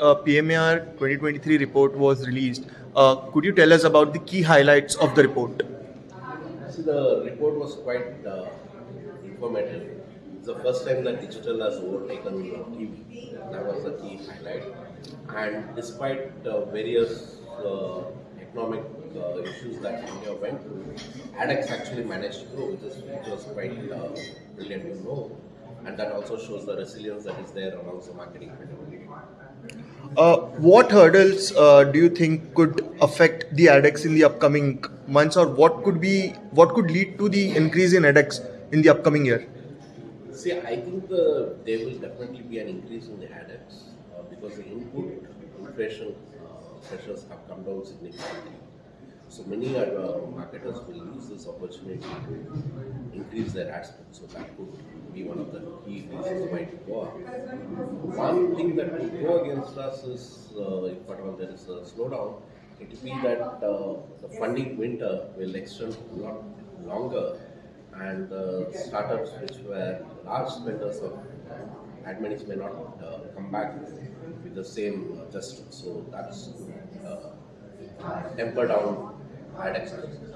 uh, PMAR 2023 report was released. Uh, could you tell us about the key highlights of the report? See, the report was quite uh, informative. It's the first time that digital has overtaken TV. That was the key highlight. And despite various economic uh, issues that India went through, ADEX actually managed to grow, which, which was quite uh, brilliant to know. And that also shows the resilience that is there amongst the marketing community. Uh, what hurdles uh, do you think could affect the ADEX in the upcoming months, or what could be what could lead to the increase in ADEX in the upcoming year? See, I think the, there will definitely be an increase in the ADEX uh, because the input inflation uh, pressures have come down significantly. So many uh, marketers will opportunity to increase their ad spend. So that could be one of the key reasons why to go up. One thing that will go against us is, uh, if at all there is a slowdown, it will be that uh, the funding winter will extend a lot longer and uh, startups which were large spenders of ad may not uh, come back with the same gesture. So that's uh, temper down ad expenses.